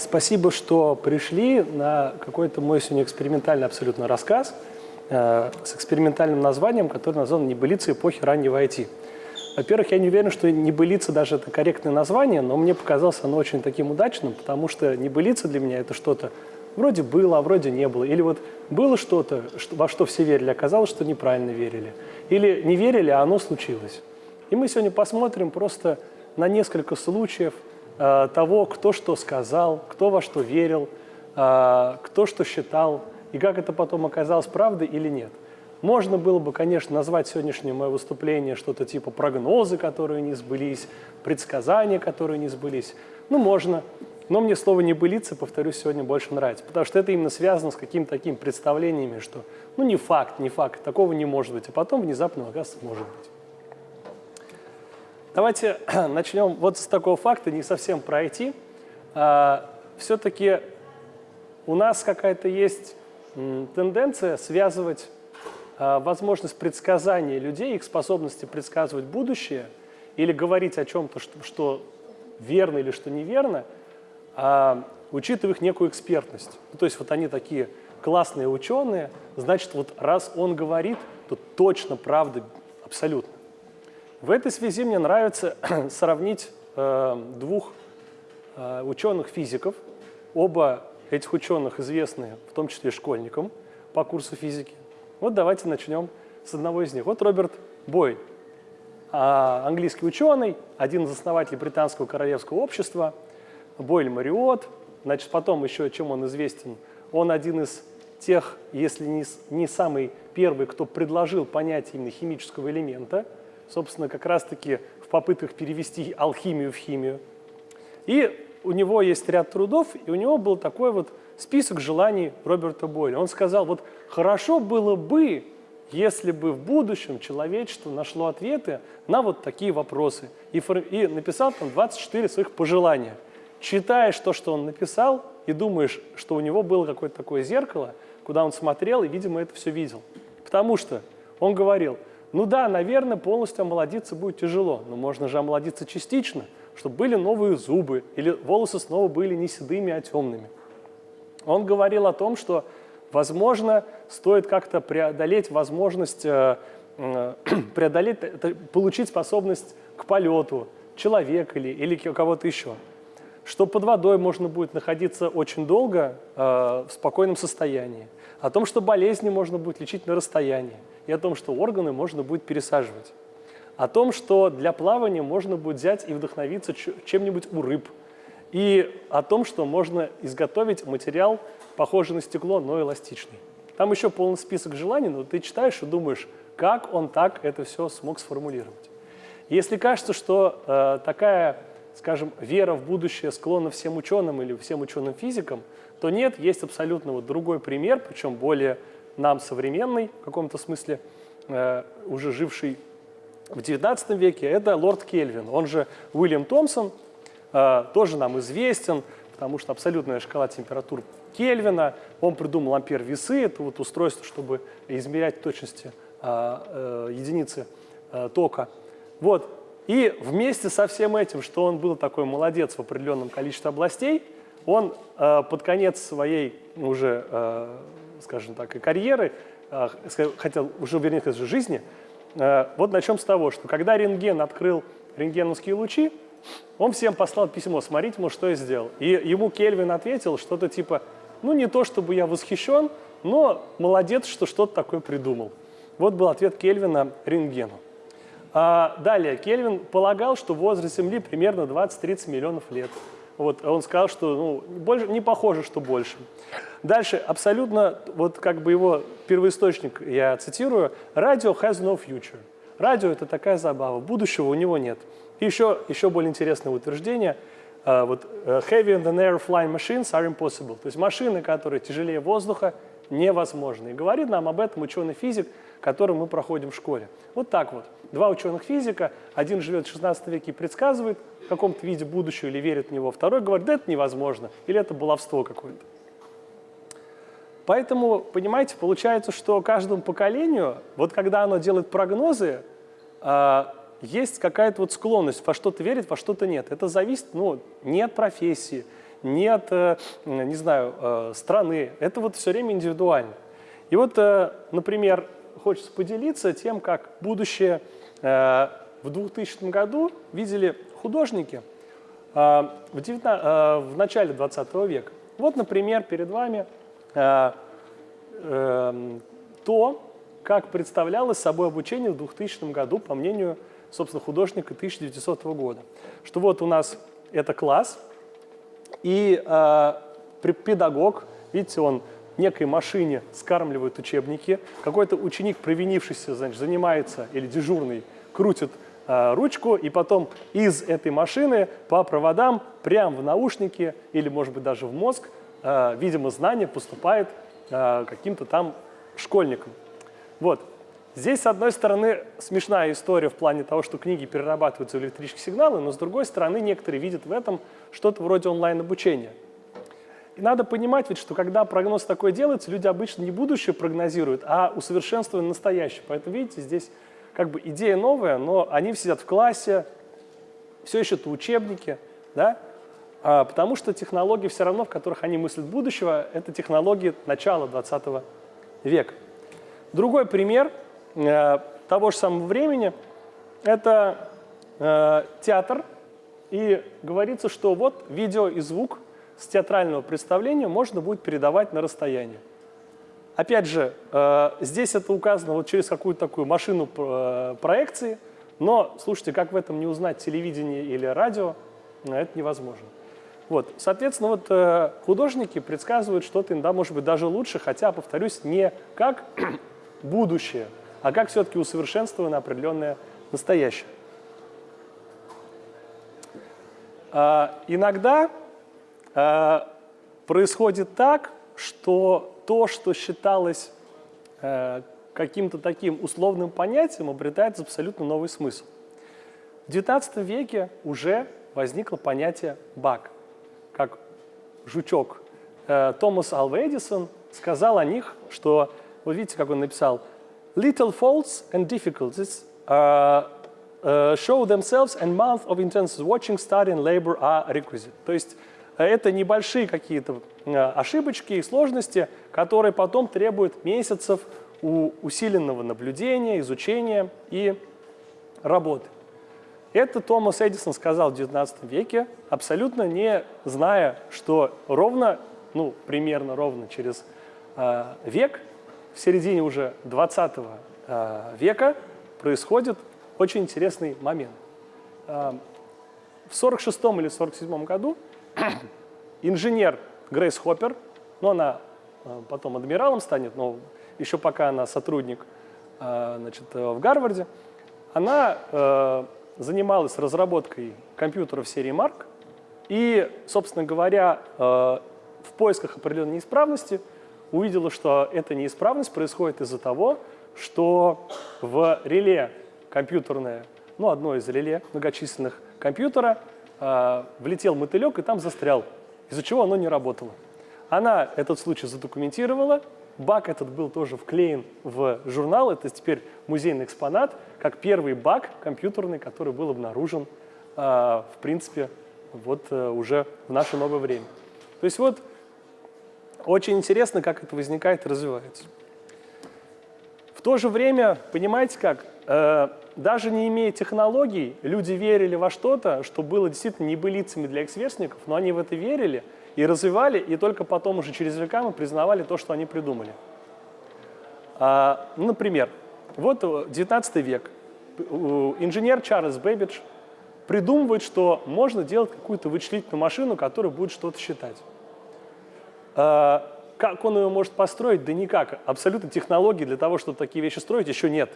спасибо, что пришли на какой-то мой сегодня экспериментальный абсолютно рассказ э, с экспериментальным названием, который назван «Небылица эпохи раннего IT». Во-первых, я не уверен, что «небылица» даже это корректное название, но мне показалось оно очень таким удачным, потому что «небылица» для меня это что-то вроде было, а вроде не было. Или вот было что-то, во что все верили, оказалось, что неправильно верили. Или не верили, а оно случилось. И мы сегодня посмотрим просто на несколько случаев того, кто что сказал, кто во что верил, э, кто что считал, и как это потом оказалось правдой или нет. Можно было бы, конечно, назвать сегодняшнее мое выступление что-то типа прогнозы, которые не сбылись, предсказания, которые не сбылись. Ну, можно. Но мне слово «небылица», повторюсь, сегодня больше нравится, потому что это именно связано с какими-то такими представлениями, что ну не факт, не факт, такого не может быть, а потом внезапно, оказывается, может быть. Давайте начнем вот с такого факта, не совсем про IT. А, Все-таки у нас какая-то есть тенденция связывать а, возможность предсказания людей, их способности предсказывать будущее или говорить о чем-то, что, что верно или что неверно, а, учитывая их некую экспертность. Ну, то есть вот они такие классные ученые, значит, вот раз он говорит, то точно правда абсолютно. В этой связи мне нравится сравнить э, двух э, ученых-физиков. Оба этих ученых известны, в том числе школьникам по курсу физики. Вот давайте начнем с одного из них. Вот Роберт Бой, а, английский ученый, один из основателей британского королевского общества, Бойль Мариот. Значит, потом еще чем он известен? Он один из тех, если не, не самый первый, кто предложил понятие именно химического элемента, собственно, как раз-таки в попытках перевести алхимию в химию. И у него есть ряд трудов, и у него был такой вот список желаний Роберта Бойля. Он сказал, вот хорошо было бы, если бы в будущем человечество нашло ответы на вот такие вопросы. И, и написал там 24 своих пожелания. Читаешь то, что он написал, и думаешь, что у него было какое-то такое зеркало, куда он смотрел и, видимо, это все видел. Потому что он говорил, ну да, наверное, полностью омолодиться будет тяжело, но можно же омолодиться частично, чтобы были новые зубы, или волосы снова были не седыми, а темными. Он говорил о том, что, возможно, стоит как-то преодолеть возможность, э, э, преодолеть, получить способность к полету человека или, или кого-то еще. Что под водой можно будет находиться очень долго э, в спокойном состоянии. О том, что болезни можно будет лечить на расстоянии. И о том, что органы можно будет пересаживать. О том, что для плавания можно будет взять и вдохновиться чем-нибудь у рыб – и о том, что можно изготовить материал, похожий на стекло, но эластичный. Там еще полный список желаний, но ты читаешь и думаешь, как он так это все смог сформулировать. Если кажется, что э, такая, скажем, вера в будущее склонна всем ученым или всем ученым-физикам, то нет, есть абсолютно вот другой пример, причем более нам современный, в каком-то смысле, э, уже живший в XIX веке, это лорд Кельвин, он же Уильям Томпсон, Э, тоже нам известен, потому что абсолютная шкала температур Кельвина. Он придумал ампер-весы, это вот устройство, чтобы измерять точности э, э, единицы тока. Вот. И вместе со всем этим, что он был такой молодец в определенном количестве областей, он под конец своей уже, скажем так, и карьеры, хотел уже, вернее, жизни, вот начнем с того, что когда рентген открыл рентгеновские лучи, он всем послал письмо, смотрите, мол, что я сделал. И ему Кельвин ответил что-то типа, ну не то чтобы я восхищен, но молодец, что что-то такое придумал. Вот был ответ Кельвина рентгену. А далее, Кельвин полагал, что возраст Земли примерно 20-30 миллионов лет. Вот, он сказал, что ну, больше, не похоже, что больше. Дальше, абсолютно, вот как бы его первоисточник, я цитирую, «Radio has no future». Радио – это такая забава, будущего у него нет. И еще, еще более интересное утверждение. Uh, вот, uh, heavy than air flying machines are impossible. То есть машины, которые тяжелее воздуха, невозможны. И говорит нам об этом ученый-физик, который мы проходим в школе. Вот так вот. Два ученых-физика, один живет в 16 веке и предсказывает в каком-то виде будущее или верит в него, второй говорит, да это невозможно, или это баловство какое-то. Поэтому, понимаете, получается, что каждому поколению, вот когда оно делает прогнозы, а, есть какая-то вот склонность во что-то верить, во что-то нет. Это зависит ну, не от профессии, нет, э, не знаю, э, страны. Это вот все время индивидуально. И вот, э, например, хочется поделиться тем, как будущее в 2000 году видели художники в, 19, в начале 20 века. Вот, например, перед вами то, как представлялось собой обучение в 2000 году, по мнению, собственно, художника 1900 года. Что вот у нас это класс, и э, педагог, видите, он некой машине скармливает учебники, какой-то ученик, провинившийся, значит, занимается, или дежурный, крутит э, ручку, и потом из этой машины по проводам прямо в наушники или, может быть, даже в мозг, э, видимо, знание поступает э, каким-то там школьникам. Вот. Здесь, с одной стороны, смешная история в плане того, что книги перерабатываются в электрические сигналы, но с другой стороны, некоторые видят в этом что-то вроде онлайн-обучения. И надо понимать ведь, что когда прогноз такой делается, люди обычно не будущее прогнозируют, а усовершенствуют настоящее. Поэтому, видите, здесь как бы идея новая, но они сидят в классе, все еще это учебники, да? а, потому что технологии все равно, в которых они мыслят будущего, это технологии начала 20 века. Другой пример того же самого времени – это э, театр, и говорится, что вот видео и звук с театрального представления можно будет передавать на расстояние. Опять же, э, здесь это указано вот через какую-то такую машину э, проекции, но, слушайте, как в этом не узнать телевидение или радио, э, это невозможно. Вот, соответственно, вот э, художники предсказывают что-то иногда, может быть, даже лучше, хотя, повторюсь, не как будущее, а как все-таки усовершенствовано определенное настоящее. А, иногда а, происходит так, что то, что считалось а, каким-то таким условным понятием, обретает абсолютно новый смысл. В XIX веке уже возникло понятие «баг», как жучок. Э, Томас Алва Эдисон сказал о них, что вот видите, как он написал. Little faults and difficulties uh, uh, show themselves and months of intense watching, study and labor are requisite. То есть это небольшие какие-то ошибочки и сложности, которые потом требуют месяцев усиленного наблюдения, изучения и работы. Это Томас Эдисон сказал в XIX веке, абсолютно не зная, что ровно, ну, примерно ровно через э, век середине уже 20 э, века происходит очень интересный момент. Э, в 46 или 47 году инженер Грейс Хоппер, ну она э, потом адмиралом станет, но еще пока она сотрудник значит, в Гарварде, она занималась разработкой компьютеров серии Марк, и, собственно говоря, в поисках определенной неисправности увидела, что эта неисправность происходит из-за того, что в реле компьютерное, ну, одно из реле многочисленных компьютера, э, влетел мотылек и там застрял, из-за чего оно не работало. Она этот случай задокументировала, баг этот был тоже вклеен в журнал, это теперь музейный экспонат, как первый баг компьютерный, который был обнаружен, э, в принципе, вот э, уже в наше новое время. То есть вот очень интересно, как это возникает и развивается. В то же время, понимаете как, э, даже не имея технологий, люди верили во что-то, что было действительно небылицами для их сверстников, но они в это верили и развивали, и только потом уже через века мы признавали то, что они придумали. А, ну, например, вот 19 век, инженер Чарльз Бэббидж придумывает, что можно делать какую-то вычислительную машину, которая будет что-то считать. А, как он ее может построить? Да никак. Абсолютно технологий для того, чтобы такие вещи строить, еще нет.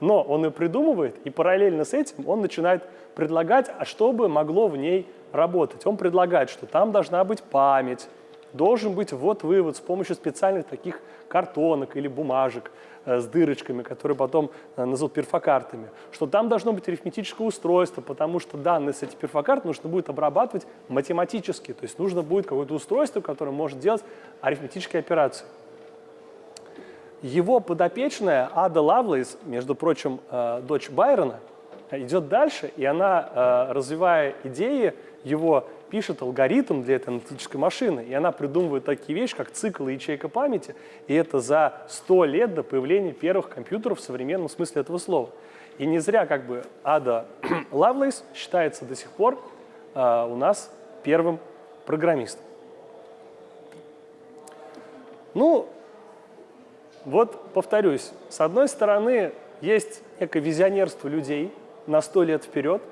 Но он ее придумывает, и параллельно с этим он начинает предлагать, а что бы могло в ней работать. Он предлагает, что там должна быть память, должен быть ввод-вывод с помощью специальных таких картонок или бумажек э, с дырочками, которые потом э, назовут перфокартами, что там должно быть арифметическое устройство, потому что данные с этих перфокарт нужно будет обрабатывать математически, то есть нужно будет какое-то устройство, которое может делать арифметические операции. Его подопечная Ада Лавлейс, между прочим, э, дочь Байрона, идет дальше, и она, развивая идеи его пишет алгоритм для этой аналитической машины, и она придумывает такие вещи, как цикл и ячейка памяти, и это за 100 лет до появления первых компьютеров в современном смысле этого слова. И не зря как бы Ада Лавлейс считается до сих пор э, у нас первым программистом. Ну, вот повторюсь, с одной стороны, есть некое визионерство людей на сто лет вперед,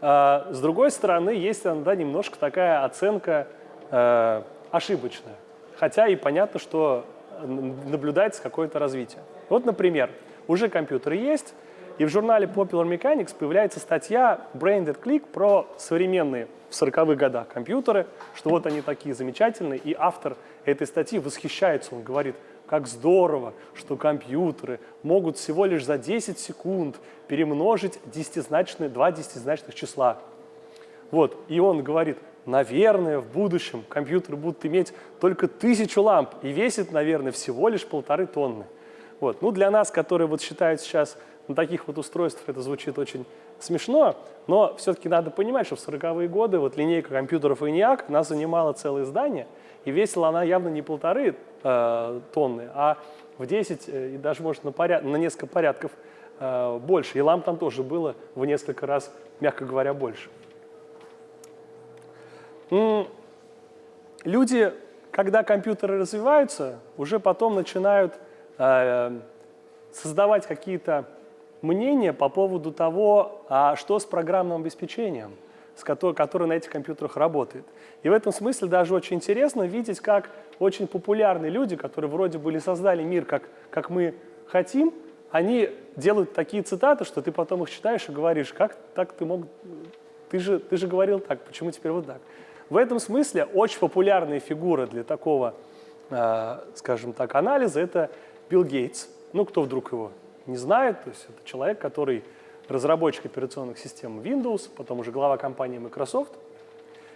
с другой стороны, есть иногда немножко такая оценка э, ошибочная. Хотя и понятно, что наблюдается какое-то развитие. Вот, например, уже компьютеры есть, и в журнале Popular Mechanics появляется статья Branded Click про современные в 40-х годах компьютеры, что вот они такие замечательные, и автор этой статьи восхищается, он говорит, как здорово, что компьютеры могут всего лишь за 10 секунд перемножить десятизначные, два десятизначных числа. Вот, и он говорит, наверное, в будущем компьютеры будут иметь только тысячу ламп и весит, наверное, всего лишь полторы тонны. Вот. Ну, для нас, которые вот считают сейчас на таких вот устройствах это звучит очень смешно, но все-таки надо понимать, что в 40-е годы вот линейка компьютеров ENIAC, она занимала целое здание, и весила она явно не полторы э, тонны, а в 10 э, и даже, может, на, поряд... на несколько порядков э, больше. И ламп там тоже было в несколько раз, мягко говоря, больше. Люди, когда компьютеры развиваются, уже потом начинают э, создавать какие-то мнение по поводу того, а что с программным обеспечением, с которой, которое на этих компьютерах работает. И в этом смысле даже очень интересно видеть, как очень популярные люди, которые вроде бы создали мир, как, как мы хотим, они делают такие цитаты, что ты потом их читаешь и говоришь, как так ты мог, ты же, ты же говорил так, почему теперь вот так. В этом смысле очень популярная фигура для такого, э, скажем так, анализа – это Билл Гейтс. Ну, кто вдруг его не знает, то есть это человек, который разработчик операционных систем Windows, потом уже глава компании Microsoft.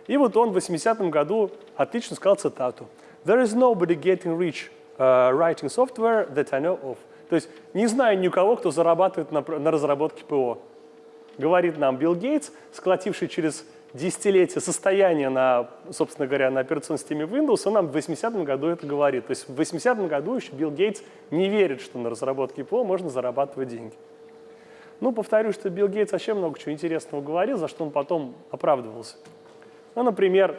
И вот он в 80-м году отлично сказал цитату. «There is nobody getting rich uh, writing software that I know of». То есть не знаю никого, кто зарабатывает на, на разработке ПО. Говорит нам Билл Гейтс, сколотивший через десятилетия состояния на, собственно говоря, на операционной системе Windows, он нам в 80-м году это говорит. То есть в 80-м году еще Билл Гейтс не верит, что на разработке ПО можно зарабатывать деньги. Ну, повторю, что Билл Гейтс вообще много чего интересного говорил, за что он потом оправдывался. Ну, например,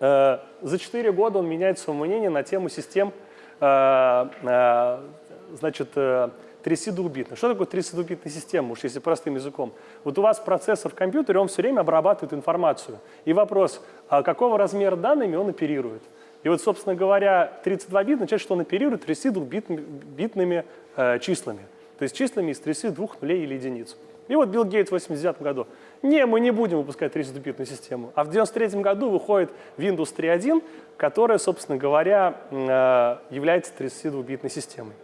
э, за 4 года он меняет свое мнение на тему систем э, э, значит, э, 32-битной. Что такое 32-битная система, уж если простым языком? Вот у вас процессор в компьютере, он все время обрабатывает информацию. И вопрос, а какого размера данными он оперирует? И вот, собственно говоря, 32 бит означает, что он оперирует 32-битными э, числами. То есть числами из 32 нулей или единиц. И вот Билл Гейтс в 89 году. Не, мы не будем выпускать 32-битную систему. А в 93 году выходит Windows 3.1, которая, собственно говоря, э, является 32-битной системой.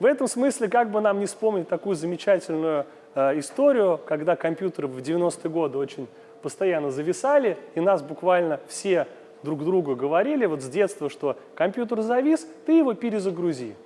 В этом смысле, как бы нам не вспомнить такую замечательную э, историю, когда компьютеры в 90-е годы очень постоянно зависали, и нас буквально все друг другу говорили вот с детства, что компьютер завис, ты его перезагрузи.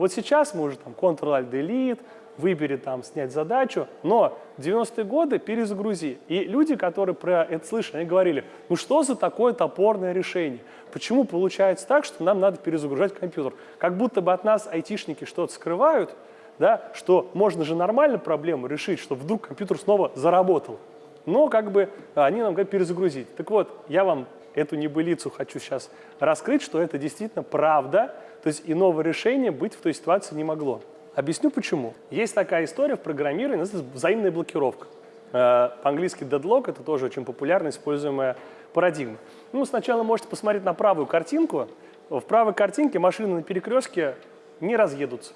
Вот сейчас мы уже там Ctrl-Alt-Delete, выбери там снять задачу, но 90-е годы перезагрузи. И люди, которые про это слышали, они говорили, ну что за такое топорное решение? Почему получается так, что нам надо перезагружать компьютер? Как будто бы от нас айтишники что-то скрывают, да, что можно же нормально проблему решить, что вдруг компьютер снова заработал. Но как бы они нам говорят перезагрузить. Так вот, я вам эту небылицу хочу сейчас раскрыть, что это действительно правда, то есть иного решения быть в той ситуации не могло. Объясню почему. Есть такая история в программировании, называется взаимная блокировка. Э, по-английски deadlock – это тоже очень популярно используемая парадигма. Ну, сначала можете посмотреть на правую картинку. В правой картинке машины на перекрестке не разъедутся.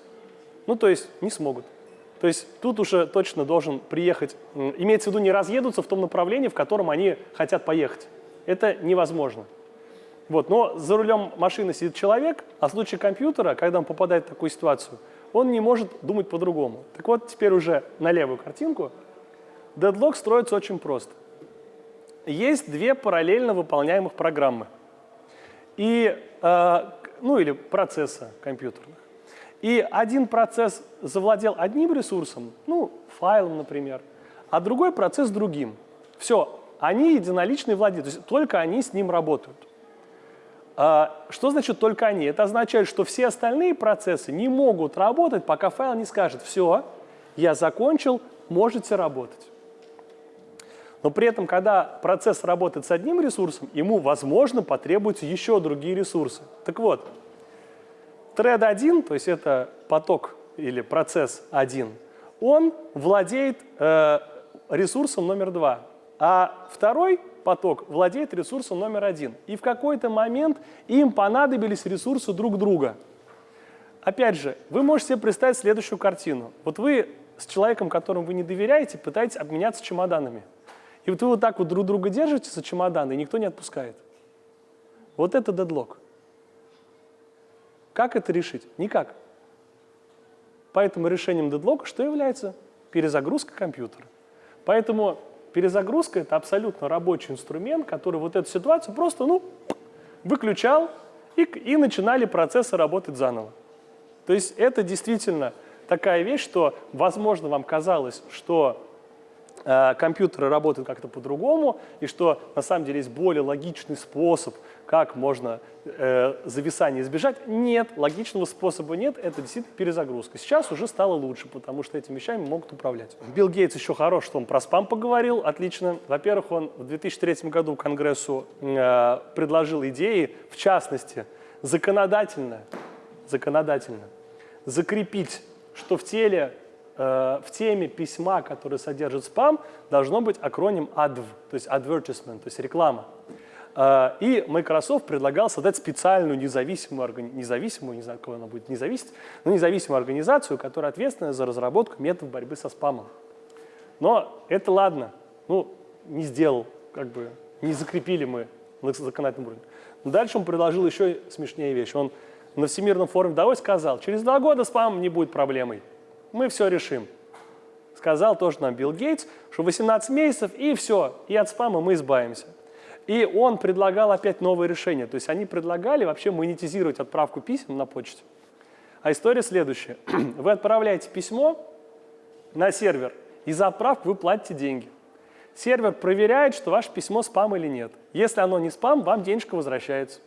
Ну, то есть не смогут. То есть тут уже точно должен приехать, имеется в виду не разъедутся в том направлении, в котором они хотят поехать. Это невозможно. Вот, но за рулем машины сидит человек, а в случае компьютера, когда он попадает в такую ситуацию, он не может думать по-другому. Так вот, теперь уже на левую картинку. Дедлог строится очень просто. Есть две параллельно выполняемых программы. И, э, ну или процесса компьютерных. И один процесс завладел одним ресурсом, ну, файлом, например, а другой процесс другим. Все, они единоличные владельцы, то есть только они с ним работают. А, что значит только они? Это означает, что все остальные процессы не могут работать, пока файл не скажет, все, я закончил, можете работать. Но при этом, когда процесс работает с одним ресурсом, ему, возможно, потребуются еще другие ресурсы. Так вот, thread 1, то есть это поток или процесс 1, он владеет э, ресурсом номер 2, а второй поток владеет ресурсом номер один. И в какой-то момент им понадобились ресурсы друг друга. Опять же, вы можете себе представить следующую картину. Вот вы с человеком, которому вы не доверяете, пытаетесь обменяться чемоданами. И вот вы вот так вот друг друга держите за чемоданы, и никто не отпускает. Вот это дедлог. Как это решить? Никак. Поэтому решением дедлока что является? Перезагрузка компьютера. Поэтому перезагрузка – это абсолютно рабочий инструмент, который вот эту ситуацию просто ну, выключал, и, и начинали процессы работать заново. То есть это действительно такая вещь, что, возможно, вам казалось, что компьютеры работают как-то по-другому, и что на самом деле есть более логичный способ, как можно э, зависание избежать. Нет, логичного способа нет, это действительно перезагрузка. Сейчас уже стало лучше, потому что этими вещами могут управлять. Билл Гейтс еще хорош, что он про спам поговорил, отлично. Во-первых, он в 2003 году Конгрессу э, предложил идеи, в частности, законодательно, законодательно закрепить, что в теле Э, в теме письма, которое содержит спам, должно быть акроним ADV, то есть advertisement, то есть реклама. Э, и Microsoft предлагал создать специальную независимую, независимую, не знаю, кого она будет независеть, но независимую организацию, которая ответственна за разработку методов борьбы со спамом. Но это ладно, ну, не сделал, как бы, не закрепили мы на законодательном уровне. Но дальше он предложил еще смешнее вещь. Он на Всемирном форуме Давой сказал, через два года спам не будет проблемой мы все решим. Сказал тоже нам Билл Гейтс, что 18 месяцев и все, и от спама мы избавимся. И он предлагал опять новое решение. То есть они предлагали вообще монетизировать отправку писем на почте. А история следующая. Вы отправляете письмо на сервер, и за отправку вы платите деньги. Сервер проверяет, что ваше письмо спам или нет. Если оно не спам, вам денежка возвращается.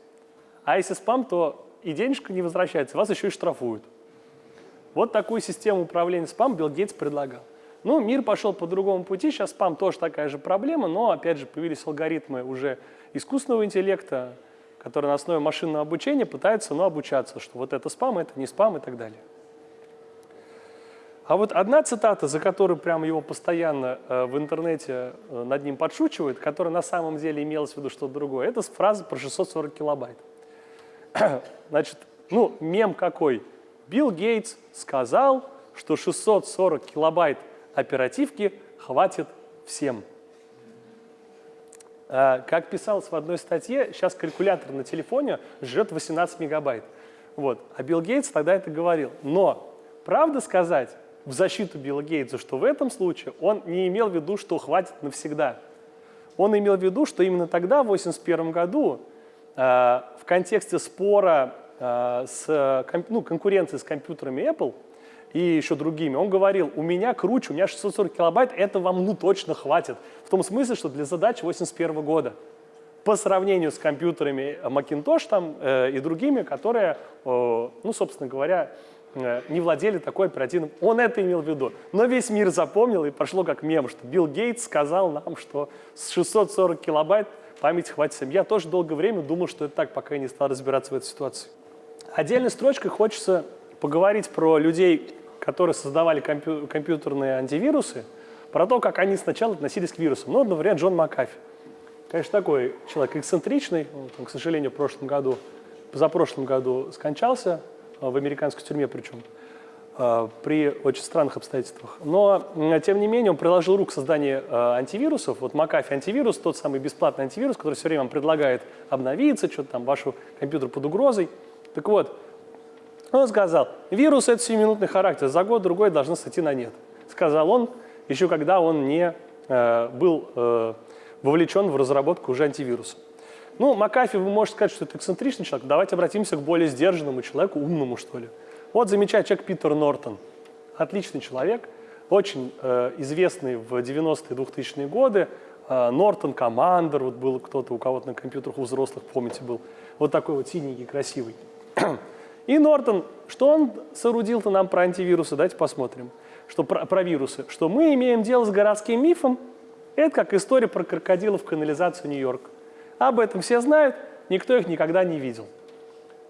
А если спам, то и денежка не возвращается, вас еще и штрафуют. Вот такую систему управления спам Билл Гейтс предлагал. Ну, мир пошел по другому пути, сейчас спам тоже такая же проблема, но, опять же, появились алгоритмы уже искусственного интеллекта, которые на основе машинного обучения пытаются ну, обучаться, что вот это спам, это не спам и так далее. А вот одна цитата, за которую прямо его постоянно э, в интернете э, над ним подшучивают, которая на самом деле имелась в виду что-то другое, это фраза про 640 килобайт. Значит, ну, мем какой – Билл Гейтс сказал, что 640 килобайт оперативки хватит всем. А, как писалось в одной статье, сейчас калькулятор на телефоне жрет 18 мегабайт. Вот. А Билл Гейтс тогда это говорил. Но, правда сказать, в защиту Билла Гейтса, что в этом случае он не имел в виду, что хватит навсегда. Он имел в виду, что именно тогда, в 1981 году, э, в контексте спора Э, с ну, конкуренцией с компьютерами Apple и еще другими, он говорил, у меня круче, у меня 640 килобайт, это вам ну точно хватит. В том смысле, что для задач 81 года. По сравнению с компьютерами Macintosh там, э, и другими, которые, э, ну, собственно говоря, э, не владели такой оперативным. Он это имел в виду. Но весь мир запомнил и пошло как мем, что Билл Гейтс сказал нам, что с 640 килобайт памяти хватит всем. Я тоже долгое время думал, что это так, пока я не стал разбираться в этой ситуации. Отдельной строчкой хочется поговорить про людей, которые создавали компью компьютерные антивирусы, про то, как они сначала относились к вирусам. Ну, например, Джон Макафи. Конечно, такой человек эксцентричный, он, к сожалению, в прошлом году, позапрошлом году скончался, э, в американской тюрьме причем, э, при очень странных обстоятельствах. Но, тем не менее, он приложил руку к созданию э, антивирусов. Вот Макафи антивирус, тот самый бесплатный антивирус, который все время вам предлагает обновиться, что-то там, ваш компьютер под угрозой – так вот, он сказал, вирус – это сиюминутный характер, за год-другой должны сойти на нет. Сказал он, еще когда он не э, был э, вовлечен в разработку уже антивируса. Ну, Макафи, вы можете сказать, что это эксцентричный человек. Давайте обратимся к более сдержанному человеку, умному, что ли. Вот замечательный человек Питер Нортон. Отличный человек, очень э, известный в 90-е 2000-е годы, э, Norton Commander, вот был кто-то у кого-то на компьютерах у взрослых, помните, был. Вот такой вот синенький, красивый. И Нортон, что он соорудил-то нам про антивирусы? Давайте посмотрим. Что про, про вирусы. Что мы имеем дело с городским мифом. Это как история про крокодилов в канализацию Нью-Йорк. Об этом все знают, никто их никогда не видел.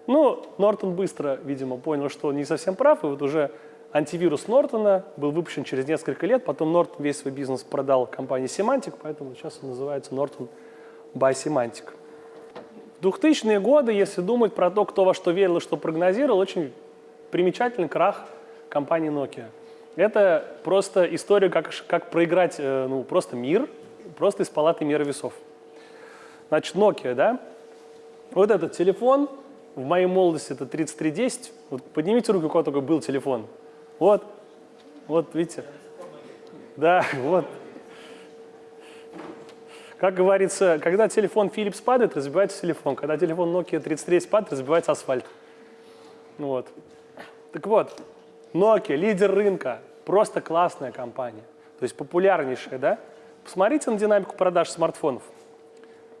Ну, Нортон быстро, видимо, понял, что он не совсем прав, и вот уже антивирус Нортона был выпущен через несколько лет, потом Нортон весь свой бизнес продал компании Semantic, поэтому сейчас он называется Norton by Semantic. В 2000-е годы, если думать про то, кто во что верил и что прогнозировал, очень примечательный крах компании Nokia. Это просто история, как, как проиграть э, ну, просто мир, просто из палаты мира весов. Значит, Nokia, да? Вот этот телефон, в моей молодости это 3310. Вот поднимите руку, у кого такой был телефон. Вот, вот, видите? Да, вот. Как говорится, когда телефон Philips падает, разбивается телефон. Когда телефон Nokia 3310 падает, разбивается асфальт. Вот. Так вот, Nokia, лидер рынка, просто классная компания. То есть популярнейшая, да? Посмотрите на динамику продаж смартфонов.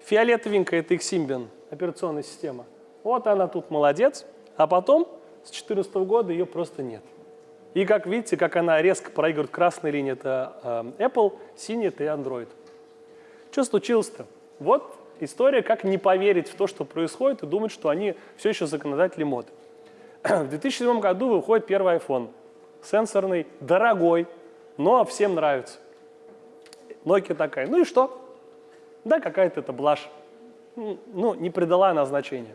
Фиолетовенькая – это их Symbian, операционная система. Вот она тут молодец, а потом с 2014 года ее просто нет. И как видите, как она резко проигрывает красной линии – это э, Apple, синий – это Android. Что случилось-то? Вот история, как не поверить в то, что происходит, и думать, что они все еще законодатели мод. В 2007 году выходит первый iPhone. Сенсорный, дорогой, но всем нравится. Nokia такая, ну и что? Да, какая-то это блажь. Ну, не придала она значения.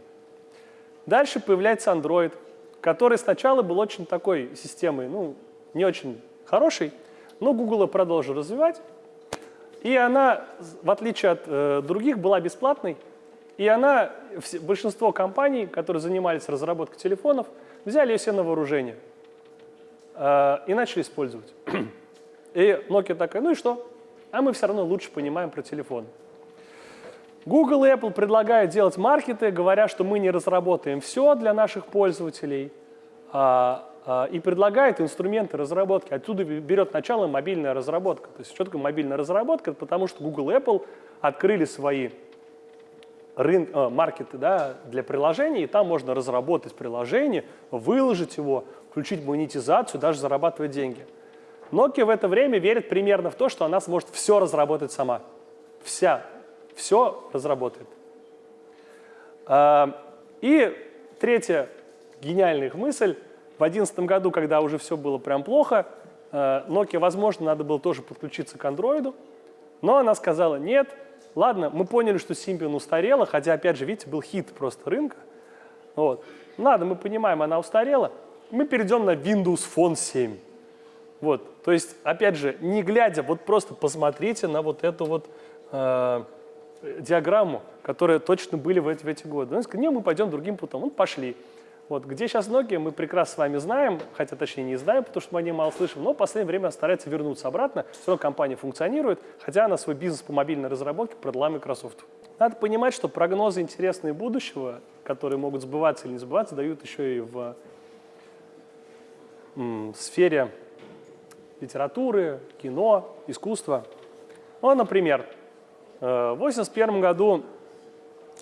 Дальше появляется Android, который сначала был очень такой системой, ну, не очень хороший, но Google продолжил развивать, и она, в отличие от э, других, была бесплатной. И она, все, большинство компаний, которые занимались разработкой телефонов, взяли ее все на вооружение э, и начали использовать. И Nokia такая, ну и что? А мы все равно лучше понимаем про телефон. Google и Apple предлагают делать маркеты, говоря, что мы не разработаем все для наших пользователей, а, и предлагает инструменты разработки. Оттуда берет начало мобильная разработка. То есть что такое мобильная разработка? Потому что Google и Apple открыли свои рын, э, маркеты да, для приложений, и там можно разработать приложение, выложить его, включить монетизацию, даже зарабатывать деньги. Nokia в это время верит примерно в то, что она сможет все разработать сама. Вся, все разработает. А, и третья гениальная мысль – в 2011 году, когда уже все было прям плохо, э, Nokia, возможно, надо было тоже подключиться к Android, но она сказала, нет, ладно, мы поняли, что Symbian устарела, хотя, опять же, видите, был хит просто рынка. Вот. Ладно, мы понимаем, она устарела, мы перейдем на Windows Phone 7. Вот. То есть, опять же, не глядя, вот просто посмотрите на вот эту вот э, диаграмму, которая точно были в эти, в эти годы. Он сказал, не, мы пойдем другим путем. Ну, пошли. Вот, где сейчас Nokia, мы прекрасно с вами знаем, хотя точнее не знаем, потому что мы о ней мало слышим, но в последнее время старается вернуться обратно. Все равно компания функционирует, хотя она свой бизнес по мобильной разработке продала Microsoft. Надо понимать, что прогнозы интересные будущего, которые могут сбываться или не сбываться, дают еще и в сфере литературы, кино, искусства. Ну, например, э, в 1981 году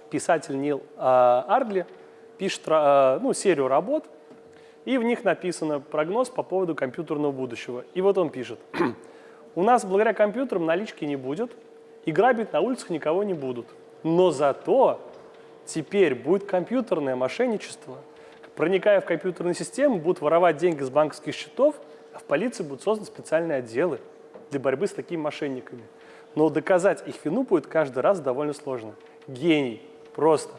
писатель Нил а, Ардли пишет э, ну, серию работ, и в них написано прогноз по поводу компьютерного будущего. И вот он пишет. У нас благодаря компьютерам налички не будет, и грабить на улицах никого не будут. Но зато теперь будет компьютерное мошенничество. Проникая в компьютерные системы, будут воровать деньги с банковских счетов, а в полиции будут созданы специальные отделы для борьбы с такими мошенниками. Но доказать их вину будет каждый раз довольно сложно. Гений. Просто.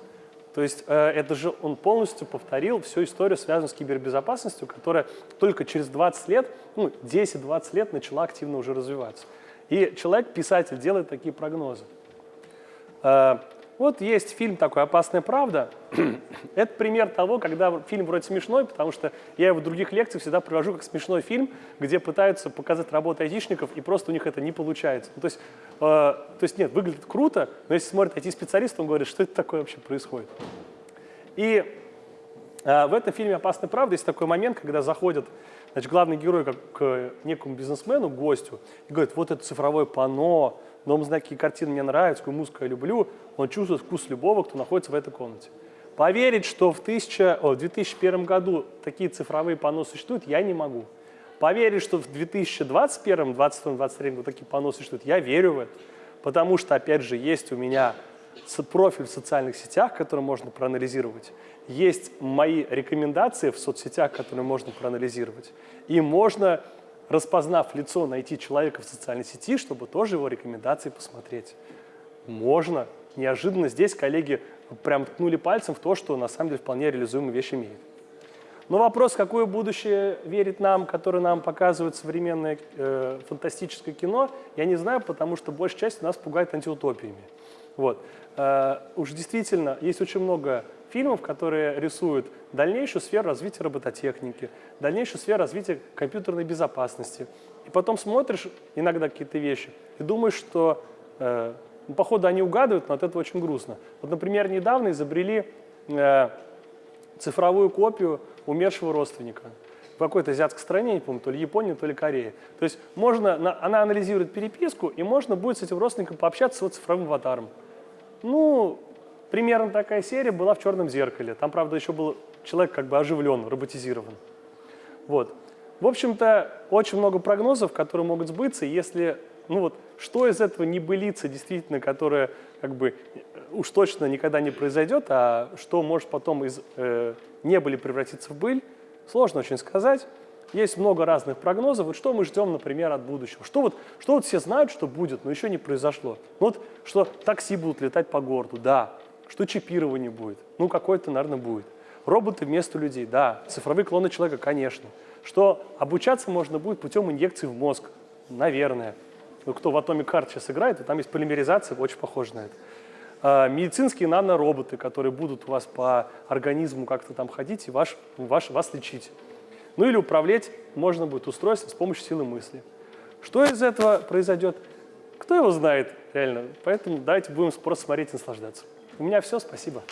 То есть э, это же он полностью повторил всю историю, связанную с кибербезопасностью, которая только через 20 лет, ну, 10-20 лет начала активно уже развиваться. И человек, писатель, делает такие прогнозы. Э, вот есть фильм такой «Опасная правда». Это пример того, когда фильм вроде смешной, потому что я его в других лекциях всегда привожу как смешной фильм, где пытаются показать работу айтишников, и просто у них это не получается. Ну, то, есть, э, то есть нет, выглядит круто, но если смотрит IT-специалист, он говорит, что это такое вообще происходит. И э, в этом фильме «Опасная правда» есть такой момент, когда заходит значит, главный герой как к некому бизнесмену, гостю, и говорит, вот это цифровое панно, дом знаки картины мне нравятся, какую музыку я люблю, он чувствует вкус любого, кто находится в этой комнате. Поверить, что в, 1000, о, в 2001 году такие цифровые панно существуют, я не могу. Поверить, что в 2021, 2022, 2023 году такие панно существуют, я верю в это. Потому что, опять же, есть у меня профиль в социальных сетях, который можно проанализировать. Есть мои рекомендации в соцсетях, которые можно проанализировать. И можно, распознав лицо, найти человека в социальной сети, чтобы тоже его рекомендации посмотреть. Можно. Неожиданно здесь коллеги прям ткнули пальцем в то, что на самом деле вполне реализуемые вещи имеет. Но вопрос, какое будущее верит нам, которое нам показывает современное э, фантастическое кино, я не знаю, потому что большая часть нас пугает антиутопиями. Вот. Э, уж действительно, есть очень много фильмов, которые рисуют дальнейшую сферу развития робототехники, дальнейшую сферу развития компьютерной безопасности. И потом смотришь иногда какие-то вещи и думаешь, что э, ну, походу они угадывают, но от этого очень грустно. Вот, например, недавно изобрели э, цифровую копию умершего родственника в какой-то азиатской стране, не помню, то ли Японии, то ли Корее. То есть можно, она анализирует переписку, и можно будет с этим родственником пообщаться его цифровым аватаром. Ну, примерно такая серия была в «Черном зеркале». Там, правда, еще был человек как бы оживлен, роботизирован. Вот. В общем-то, очень много прогнозов, которые могут сбыться, если ну вот, что из этого не былится действительно, которое как бы уж точно никогда не произойдет, а что может потом из э, не были превратиться в быль, сложно очень сказать. Есть много разных прогнозов. Вот что мы ждем, например, от будущего? Что вот, что вот все знают, что будет, но еще не произошло? Ну вот, что такси будут летать по городу, да. Что чипирование будет? Ну, какое-то, наверное, будет. Роботы вместо людей, да. Цифровые клоны человека, конечно. Что обучаться можно будет путем инъекций в мозг, наверное. Ну, кто в Atomic Heart сейчас играет, и там есть полимеризация, очень похоже на это. А, медицинские нанороботы, которые будут у вас по организму как-то там ходить и ваш, ваш, вас лечить. Ну или управлять можно будет устройством с помощью силы мысли. Что из этого произойдет, кто его знает реально. Поэтому давайте будем просто смотреть и наслаждаться. У меня все, спасибо.